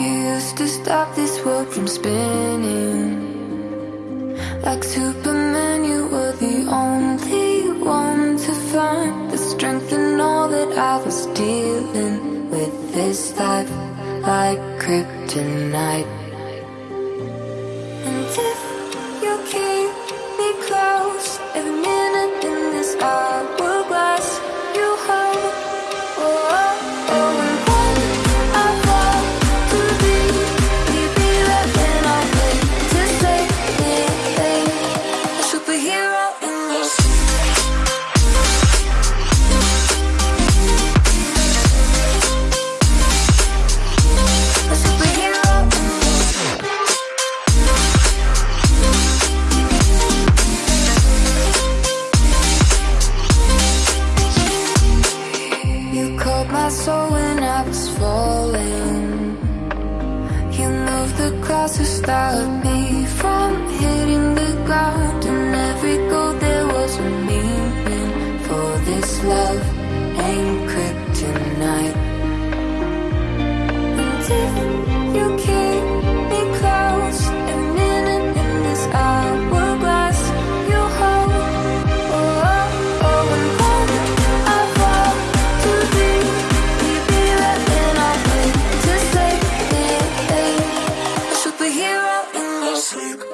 You used to stop this world from spinning. Like Superman, you were the only one to find The strength in all that I was dealing with this life Like kryptonite. And if you can my soul when I was falling. You moved the clouds to stop me from hitting the ground And every goal there was a meaning for this love. And kryptonite sleep.